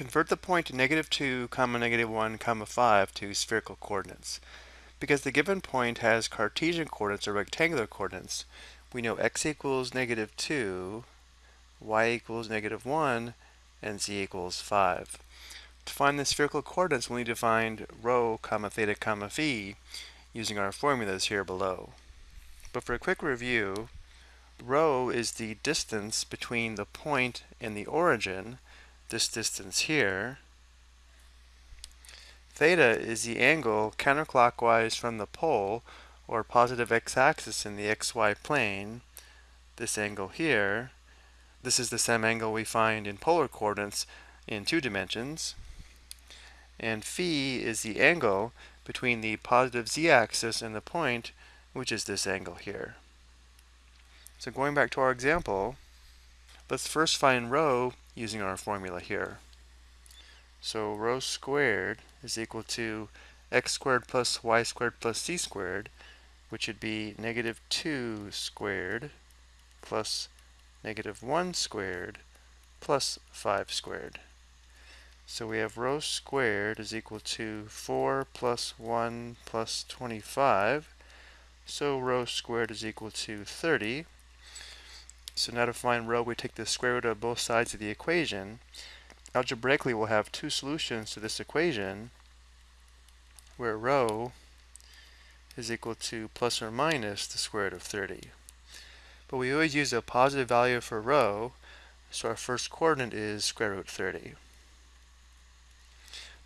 Convert the point negative 2, comma negative 1, comma 5 to spherical coordinates. Because the given point has Cartesian coordinates or rectangular coordinates, we know x equals negative 2, y equals negative 1, and z equals 5. To find the spherical coordinates, we'll need to find rho, comma theta, comma phi using our formulas here below. But for a quick review, rho is the distance between the point and the origin, this distance here. Theta is the angle counterclockwise from the pole or positive x-axis in the xy plane, this angle here. This is the same angle we find in polar coordinates in two dimensions. And phi is the angle between the positive z-axis and the point, which is this angle here. So going back to our example, let's first find rho using our formula here. So rho squared is equal to x squared plus y squared plus z squared, which would be negative 2 squared plus negative 1 squared plus 5 squared. So we have rho squared is equal to 4 plus 1 plus 25. So rho squared is equal to 30. So now to find rho, we take the square root of both sides of the equation. Algebraically, we'll have two solutions to this equation where rho is equal to plus or minus the square root of 30. But we always use a positive value for rho, so our first coordinate is square root 30.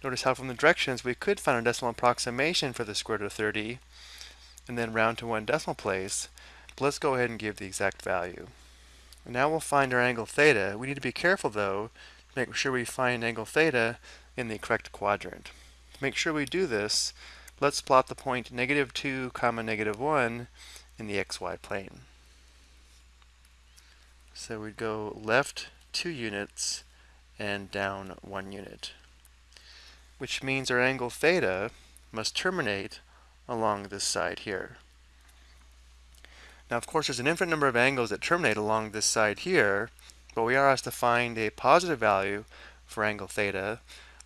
Notice how from the directions we could find a decimal approximation for the square root of 30 and then round to one decimal place, but let's go ahead and give the exact value. Now we'll find our angle theta. We need to be careful though to make sure we find angle theta in the correct quadrant. To make sure we do this, let's plot the point negative 2 comma negative 1 in the xy plane. So we'd go left 2 units and down 1 unit which means our angle theta must terminate along this side here. Now, of course, there's an infinite number of angles that terminate along this side here, but we are asked to find a positive value for angle theta.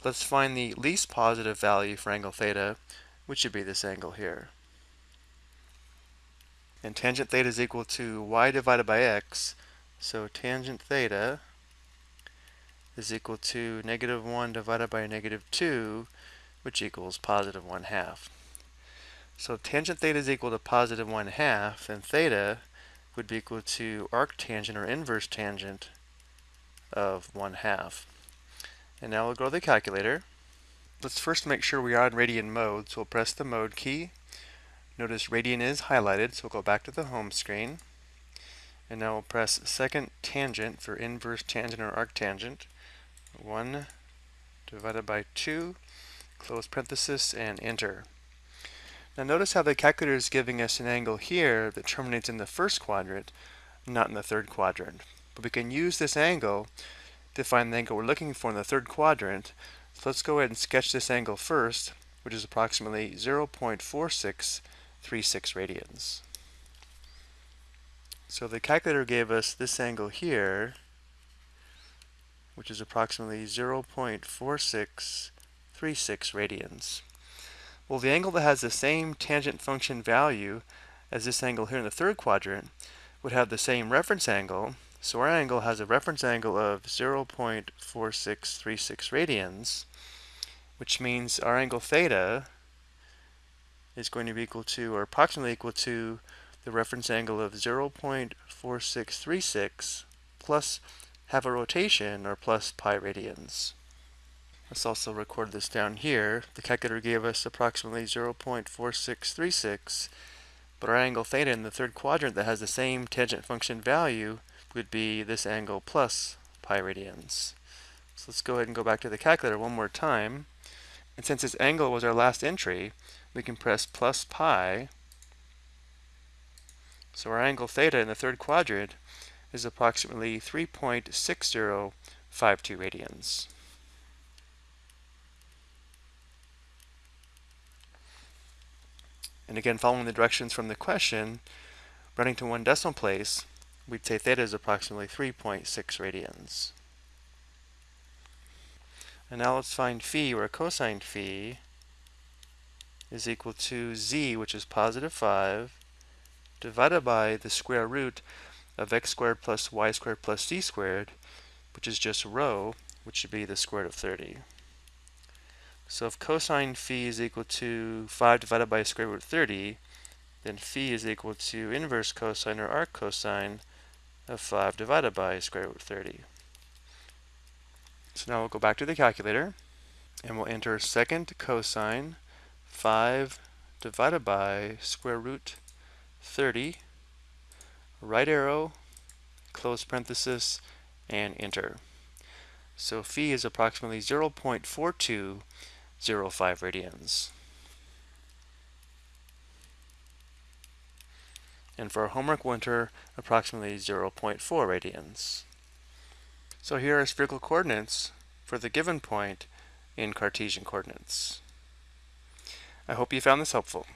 Let's find the least positive value for angle theta, which should be this angle here. And tangent theta is equal to y divided by x, so tangent theta is equal to negative 1 divided by negative 2, which equals positive 1 half. So if tangent theta is equal to positive 1 half, and theta would be equal to arctangent or inverse tangent of 1 half. And now we'll go to the calculator. Let's first make sure we are in radian mode, so we'll press the mode key. Notice radian is highlighted, so we'll go back to the home screen. And now we'll press second tangent for inverse tangent or arctangent. 1 divided by 2, close parenthesis, and enter. Now notice how the calculator is giving us an angle here that terminates in the first quadrant, not in the third quadrant. But we can use this angle to find the angle we're looking for in the third quadrant. So let's go ahead and sketch this angle first, which is approximately 0.4636 radians. So the calculator gave us this angle here, which is approximately 0.4636 radians. Well, the angle that has the same tangent function value as this angle here in the third quadrant would have the same reference angle. So our angle has a reference angle of 0.4636 radians, which means our angle theta is going to be equal to, or approximately equal to, the reference angle of 0.4636 plus have a rotation or plus pi radians. Let's also record this down here. The calculator gave us approximately 0.4636, but our angle theta in the third quadrant that has the same tangent function value would be this angle plus pi radians. So let's go ahead and go back to the calculator one more time. And since this angle was our last entry, we can press plus pi. So our angle theta in the third quadrant is approximately 3.6052 radians. And again, following the directions from the question, running to one decimal place, we'd say theta is approximately 3.6 radians. And now let's find phi, where cosine phi is equal to z, which is positive 5, divided by the square root of x squared plus y squared plus z squared, which is just rho, which should be the square root of 30. So if cosine phi is equal to 5 divided by square root of 30, then phi is equal to inverse cosine or arc cosine of 5 divided by square root of 30. So now we'll go back to the calculator and we'll enter second cosine 5 divided by square root 30, right arrow, close parenthesis, and enter. So phi is approximately 0.4205 radians. And for homework winter, approximately 0.4 radians. So here are spherical coordinates for the given point in Cartesian coordinates. I hope you found this helpful.